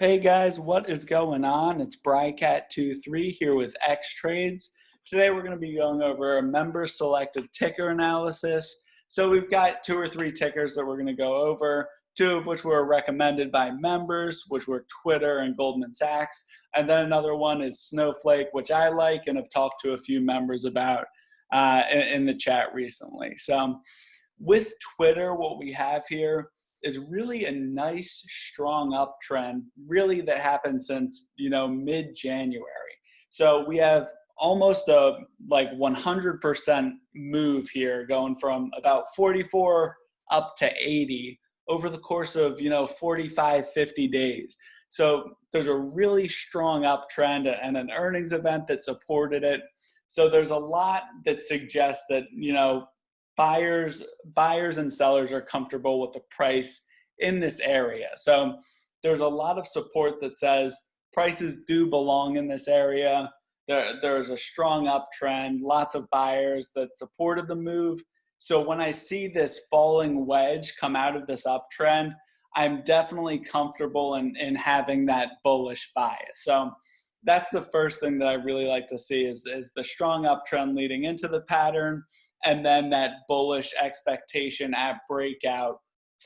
Hey guys, what is going on? It's Brycat23 here with X Trades. Today we're going to be going over a member selected ticker analysis. So we've got two or three tickers that we're going to go over, two of which were recommended by members, which were Twitter and Goldman Sachs. And then another one is Snowflake, which I like and have talked to a few members about uh, in, in the chat recently. So with Twitter, what we have here is really a nice strong uptrend really that happened since you know mid-january. So we have almost a like 100% move here going from about 44 up to 80 over the course of you know 45 50 days. So there's a really strong uptrend and an earnings event that supported it. So there's a lot that suggests that you know buyers buyers and sellers are comfortable with the price in this area. So there's a lot of support that says prices do belong in this area. There, there's a strong uptrend, lots of buyers that supported the move. So when I see this falling wedge come out of this uptrend, I'm definitely comfortable in, in having that bullish bias. So that's the first thing that I really like to see is, is the strong uptrend leading into the pattern and then that bullish expectation at breakout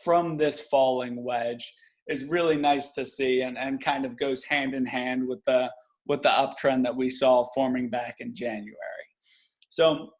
from this falling wedge is really nice to see and, and kind of goes hand in hand with the with the uptrend that we saw forming back in January. So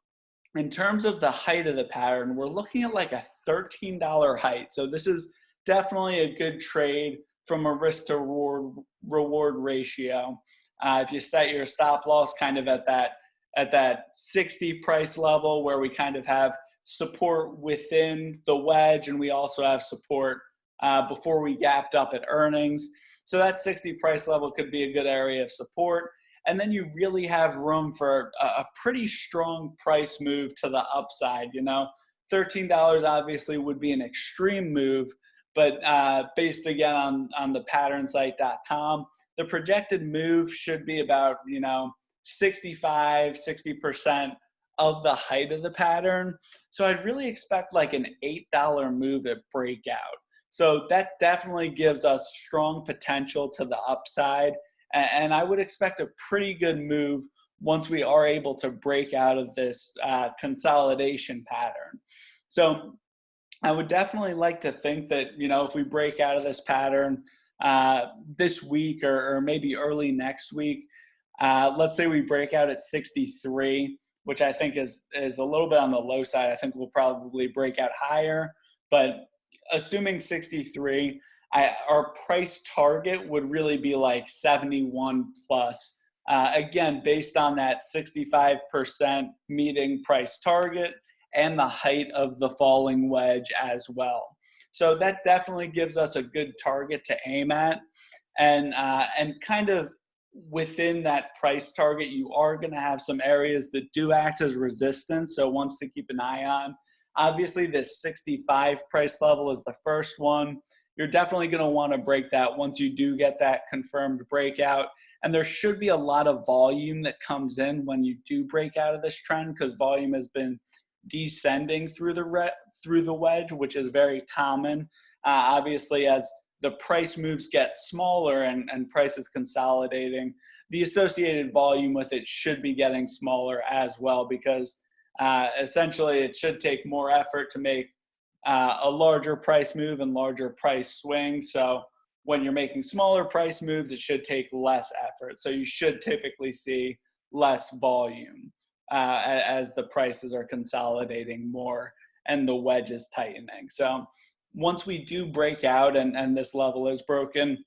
in terms of the height of the pattern, we're looking at like a $13 height. So this is definitely a good trade from a risk to reward, reward ratio. Uh, if you set your stop loss kind of at that at that 60 price level where we kind of have support within the wedge, and we also have support uh, before we gapped up at earnings. So that 60 price level could be a good area of support. And then you really have room for a, a pretty strong price move to the upside. You know, $13 obviously would be an extreme move, but uh, based again on, on the patternsite.com, the projected move should be about, you know, 65, 60% of the height of the pattern. So I'd really expect like an $8 move at breakout. So that definitely gives us strong potential to the upside. And I would expect a pretty good move once we are able to break out of this uh, consolidation pattern. So I would definitely like to think that, you know, if we break out of this pattern uh, this week or, or, maybe early next week, uh, let's say we break out at 63, which I think is is a little bit on the low side. I think we'll probably break out higher, but assuming 63, I, our price target would really be like 71 plus. Uh, again, based on that 65% meeting price target and the height of the falling wedge as well. So that definitely gives us a good target to aim at. And, uh, and kind of within that price target, you are going to have some areas that do act as resistance. So ones to keep an eye on. Obviously, this 65 price level is the first one. You're definitely going to want to break that once you do get that confirmed breakout. And there should be a lot of volume that comes in when you do break out of this trend because volume has been descending through the through the wedge, which is very common. Uh, obviously, as the price moves get smaller and, and prices consolidating, the associated volume with it should be getting smaller as well because uh, essentially it should take more effort to make uh, a larger price move and larger price swing. So when you're making smaller price moves, it should take less effort. So you should typically see less volume uh, as the prices are consolidating more and the wedge is tightening. So once we do break out and, and this level is broken,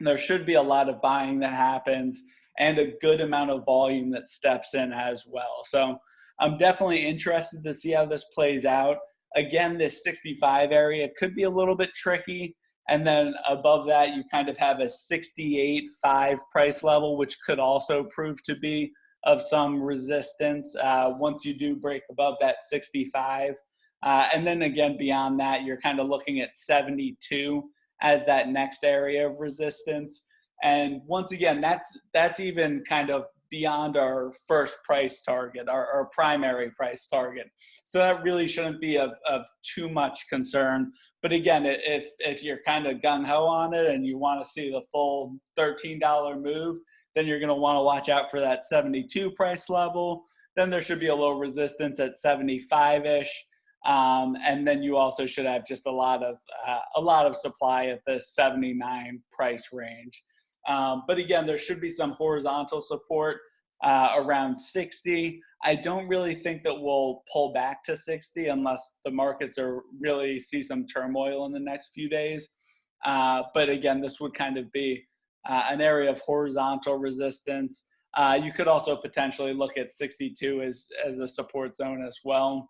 there should be a lot of buying that happens and a good amount of volume that steps in as well. So I'm definitely interested to see how this plays out. Again, this 65 area could be a little bit tricky. And then above that, you kind of have a 68.5 price level, which could also prove to be of some resistance uh, once you do break above that 65. Uh, and then again, beyond that, you're kind of looking at 72 as that next area of resistance. And once again, that's that's even kind of beyond our first price target, our, our primary price target. So that really shouldn't be of, of too much concern. But again, if, if you're kind of gung ho on it and you want to see the full $13 move, then you're going to want to watch out for that 72 price level. Then there should be a little resistance at 75 ish. Um, and then you also should have just a lot of uh, a lot of supply at the 79 price range. Um, but again, there should be some horizontal support uh, around 60. I don't really think that we'll pull back to 60 unless the markets are really see some turmoil in the next few days. Uh, but again, this would kind of be uh, an area of horizontal resistance. Uh, you could also potentially look at 62 as, as a support zone as well.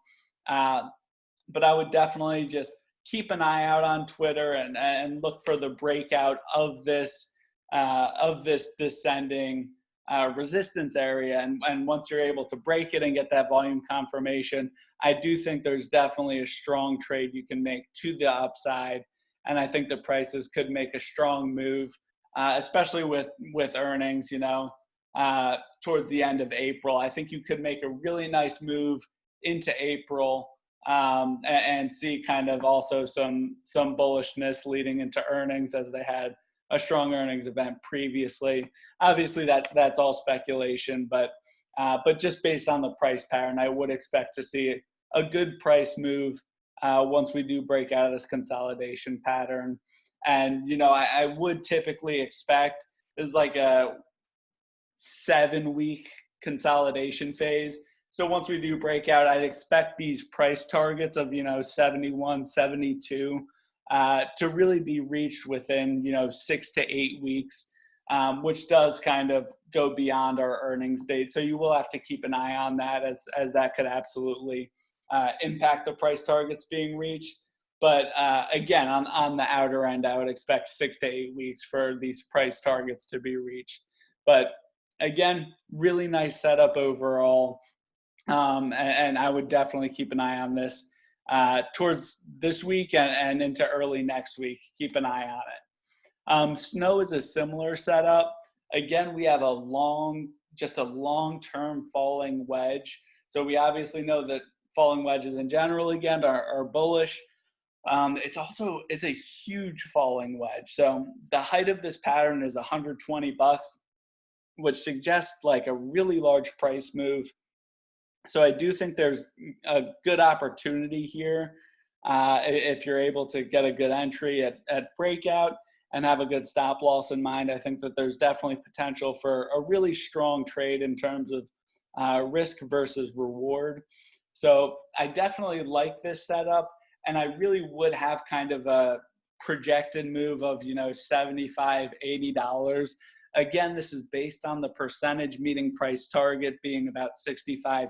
But I would definitely just keep an eye out on Twitter and, and look for the breakout of this uh, of this descending uh, resistance area. And, and once you're able to break it and get that volume confirmation, I do think there's definitely a strong trade you can make to the upside. And I think the prices could make a strong move, uh, especially with, with earnings, you know, uh, towards the end of April. I think you could make a really nice move into April um, and, see kind of also some, some bullishness leading into earnings as they had a strong earnings event previously. Obviously, that that's all speculation, but uh, but just based on the price pattern, I would expect to see a good price move uh, once we do break out of this consolidation pattern. And you know, I, I would typically expect is like a seven week consolidation phase. So once we do breakout, I'd expect these price targets of you know 71, 72 uh, to really be reached within you know six to eight weeks, um, which does kind of go beyond our earnings date. So you will have to keep an eye on that as as that could absolutely uh, impact the price targets being reached. But uh, again, on on the outer end, I would expect six to eight weeks for these price targets to be reached. But again, really nice setup overall. Um, and, and, I would definitely keep an eye on this uh, towards this week and, and, into early next week. Keep an eye on it. Um, snow is a similar setup. Again, we have a long, just a long-term falling wedge. So we obviously know that falling wedges in general, again, are, are bullish. Um, it's also, it's a huge falling wedge. So the height of this pattern is 120 bucks, which suggests like a really large price move. So I do think there's a good opportunity here uh, if you're able to get a good entry at, at breakout and have a good stop loss in mind. I think that there's definitely potential for a really strong trade in terms of uh, risk versus reward. So I definitely like this setup and I really would have kind of a projected move of, you know, 75, $80 Again, this is based on the percentage meeting price target being about 65%,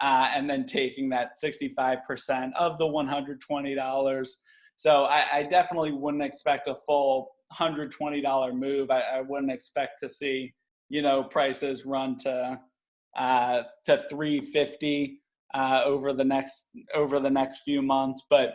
uh, and then taking that 65% of the $120. So I, I, definitely wouldn't expect a full $120 move. I, I, wouldn't expect to see, you know, prices run to uh, to 350 uh, over the next over the next few months, but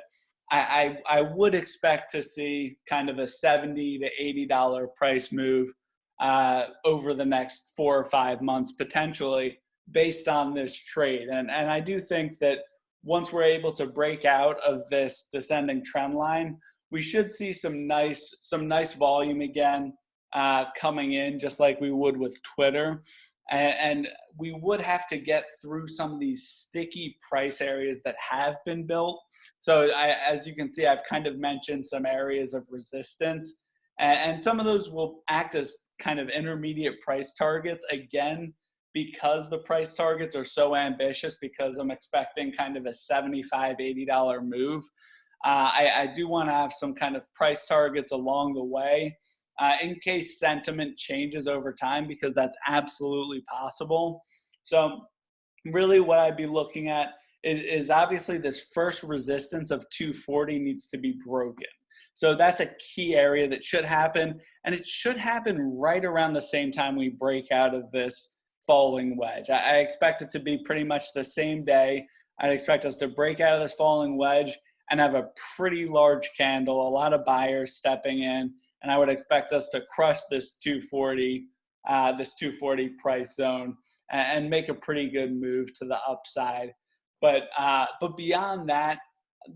I, I, I would expect to see kind of a 70 to 80 dollar price move uh, over the next four or five months potentially based on this trade. And and I do think that once we're able to break out of this descending trend line we should see some nice some nice volume again uh, coming in just like we would with Twitter and, we would have to get through some of these sticky price areas that have been built. So I, as you can see, I've kind of mentioned some areas of resistance and, some of those will act as kind of intermediate price targets again because the price targets are so ambitious because I'm expecting kind of a 75 $80 move. Uh, I, I do want to have some kind of price targets along the way uh, in case sentiment changes over time because that's absolutely possible. So really what I'd be looking at is, is obviously this first resistance of 240 needs to be broken. So that's a key area that should happen, and it should happen right around the same time we break out of this falling wedge. I, I expect it to be pretty much the same day. I'd expect us to break out of this falling wedge and have a pretty large candle, a lot of buyers stepping in, and I would expect us to crush this 240 uh, this 240 price zone and, and, make a pretty good move to the upside. But uh, but beyond that,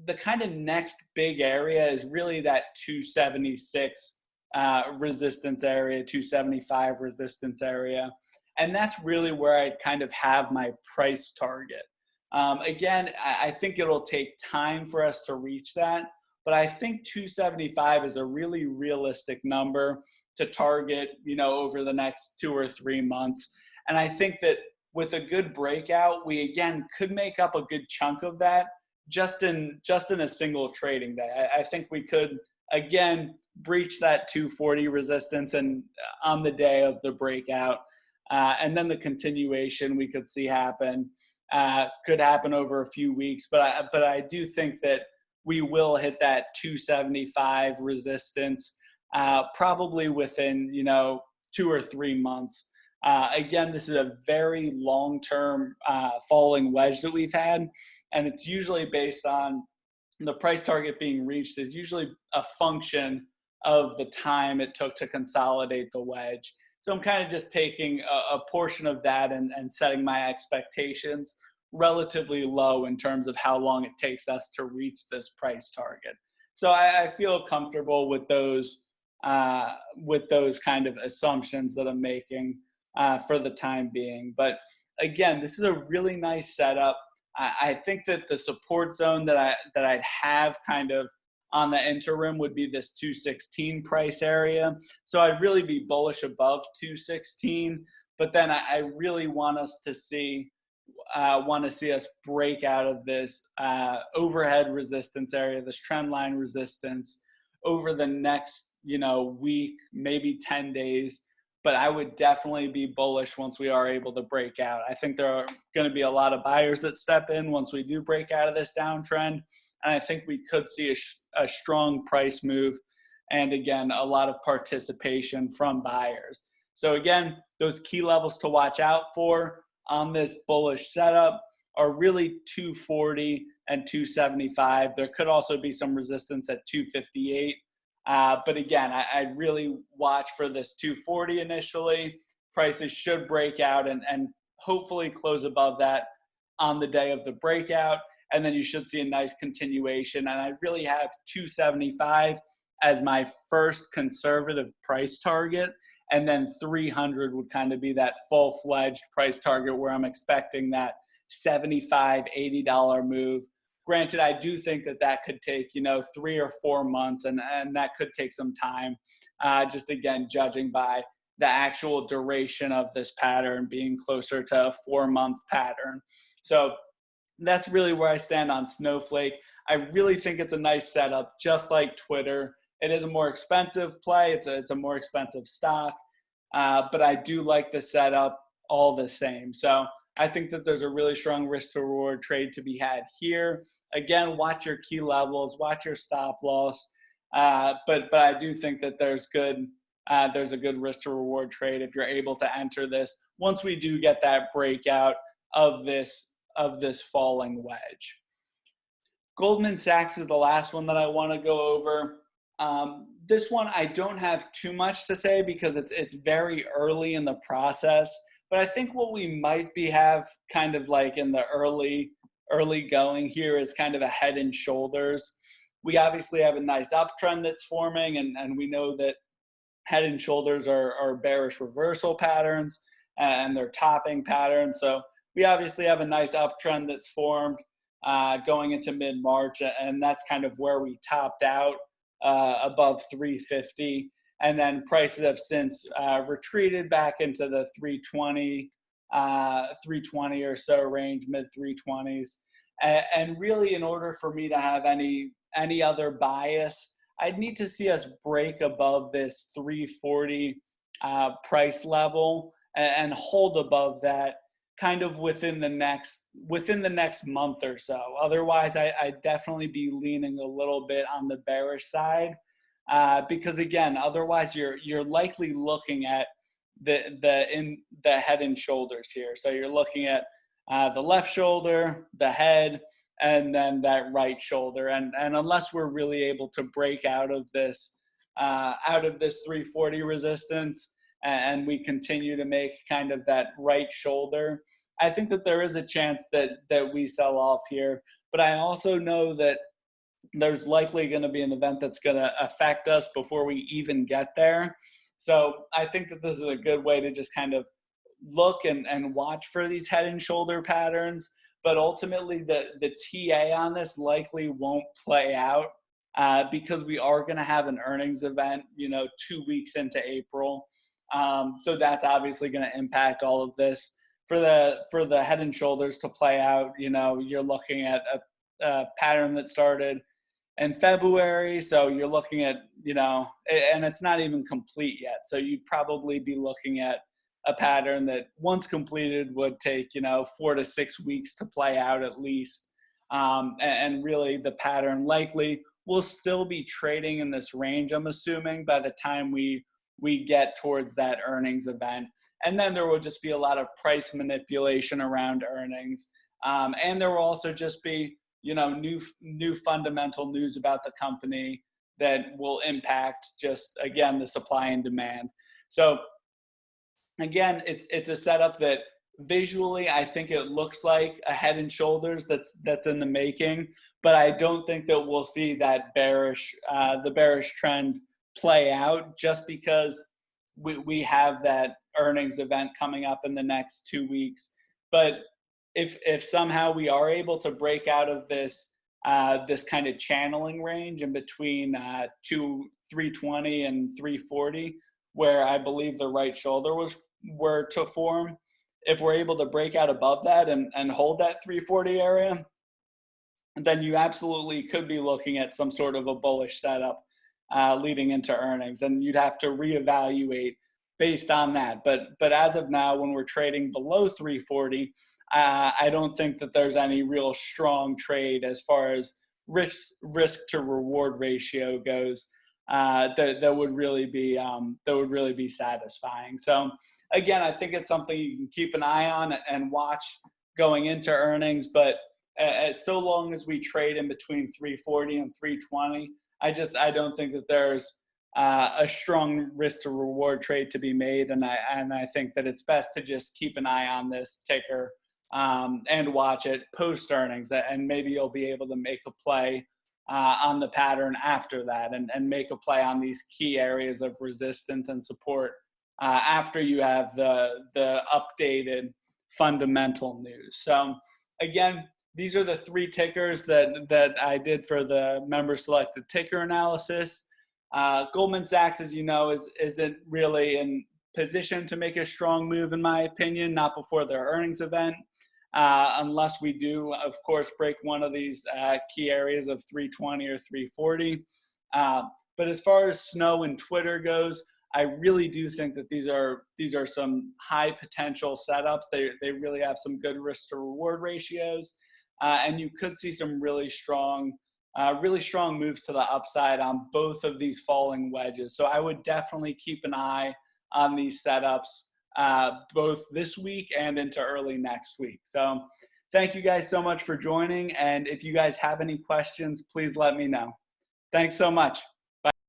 the kind of next big area is really that 276 uh, resistance area, 275 resistance area. And that's really where I kind of have my price target. Um, again, I, I think it'll take time for us to reach that, but I think 275 is a really realistic number to target, you know, over the next two or three months. And I think that with a good breakout, we again could make up a good chunk of that just in just in a single trading day. I, I think we could again breach that 240 resistance and uh, on the day of the breakout, uh, and then the continuation we could see happen uh, could happen over a few weeks. But I, but I do think that we will hit that 275 resistance uh, probably within you know two or three months. Uh, again, this is a very long-term uh, falling wedge that we've had, and it's usually based on the price target being reached is usually a function of the time it took to consolidate the wedge. So I'm kind of just taking a, a portion of that and, and setting my expectations relatively low in terms of how long it takes us to reach this price target. So I, I feel comfortable with those uh, with those kind of assumptions that I'm making uh, for the time being. But again, this is a really nice setup. I, I think that the support zone that I that I'd have kind of on the interim would be this 216 price area. So I'd really be bullish above 216. But then I, I really want us to see uh, want to see us break out of this uh, overhead resistance area, this trend line resistance over the next, you know, week, maybe 10 days but I would definitely be bullish once we are able to break out. I think there are going to be a lot of buyers that step in once we do break out of this downtrend. And I think we could see a, a strong price move and again, a lot of participation from buyers. So again, those key levels to watch out for on this bullish setup are really 240 and 275. There could also be some resistance at 258 uh, but again, I, I'd really watch for this 240 initially. Prices should break out and, and hopefully close above that on the day of the breakout. And then you should see a nice continuation. And I really have 275 as my first conservative price target. And then 300 would kind of be that full fledged price target where I'm expecting that 75 $80 move granted, I do think that that could take, you know, three or four months and, and that could take some time. Uh, just again, judging by the actual duration of this pattern being closer to a four month pattern. So that's really where I stand on Snowflake. I really think it's a nice setup, just like Twitter. It is a more expensive play. It's a, it's a more expensive stock, uh, but I do like the setup all the same. So I think that there's a really strong risk to reward trade to be had here. Again, watch your key levels, watch your stop loss. Uh, but but I do think that there's good uh, there's a good risk to reward trade if you're able to enter this once we do get that breakout of this of this falling wedge. Goldman Sachs is the last one that I want to go over. Um, this one I don't have too much to say because it's it's very early in the process. But I think what we might be have kind of like in the early early going here is kind of a head and shoulders. We obviously have a nice uptrend that's forming, and, and we know that head and shoulders are, are bearish reversal patterns and they're topping patterns. So we obviously have a nice uptrend that's formed uh, going into mid March, and that's kind of where we topped out uh, above 350 and then prices have since uh, retreated back into the 320 uh, 320 or so range mid 320s and, really in order for me to have any any other bias i'd need to see us break above this 340 uh, price level and hold above that kind of within the next within the next month or so otherwise I, i'd definitely be leaning a little bit on the bearish side uh, because again, otherwise you're you're likely looking at the the in the head and shoulders here. So you're looking at uh, the left shoulder, the head, and then that right shoulder. And and unless we're really able to break out of this uh, out of this 340 resistance, and we continue to make kind of that right shoulder, I think that there is a chance that that we sell off here. But I also know that there's likely going to be an event that's going to affect us before we even get there. So I think that this is a good way to just kind of look and, and watch for these head and shoulder patterns. But ultimately, the, the TA on this likely won't play out uh, because we are going to have an earnings event, you know, two weeks into April. Um, so that's obviously going to impact all of this. For the for the head and shoulders to play out, you know, you're looking at a, a pattern that started in February. So you're looking at, you know, and it's not even complete yet. So you'd probably be looking at a pattern that once completed would take, you know, four to six weeks to play out at least. Um, and, and really the pattern likely will still be trading in this range, I'm assuming, by the time we we get towards that earnings event. And then there will just be a lot of price manipulation around earnings. Um, and there will also just be, you know, new new fundamental news about the company that will impact just again the supply and demand. So again, it's it's a setup that visually I think it looks like a head and shoulders that's that's in the making, but I don't think that we'll see that bearish uh, the bearish trend play out just because we, we have that earnings event coming up in the next two weeks. But if if somehow we are able to break out of this uh, this kind of channeling range in between uh, two 320 and 340, where I believe the right shoulder was were to form, if we're able to break out above that and, and hold that 340 area, then you absolutely could be looking at some sort of a bullish setup uh, leading into earnings, and you'd have to reevaluate based on that. But but as of now, when we're trading below 340, uh, I don't think that there's any real strong trade as far as risk risk to reward ratio goes. Uh, that that would really be um, that would really be satisfying. So again, I think it's something you can keep an eye on and watch going into earnings. But uh, so long as we trade in between 340 and 320, I just I don't think that there's uh, a strong risk to reward trade to be made, and I and I think that it's best to just keep an eye on this ticker um, and watch it post earnings, and maybe you'll be able to make a play uh, on the pattern after that, and and make a play on these key areas of resistance and support uh, after you have the the updated fundamental news. So again, these are the three tickers that, that I did for the member selected ticker analysis. Uh, Goldman Sachs, as you know, is, isn't really in position to make a strong move, in my opinion, not before their earnings event, uh, unless we do, of course, break one of these uh, key areas of 320 or 340. Uh, but as far as Snow and Twitter goes, I really do think that these are these are some high potential setups. They they really have some good risk to reward ratios uh, and you could see some really strong, uh, really strong moves to the upside on both of these falling wedges. So I would definitely keep an eye on these setups uh, both this week and into early next week. So thank you guys so much for joining. And if you guys have any questions, please let me know. Thanks so much.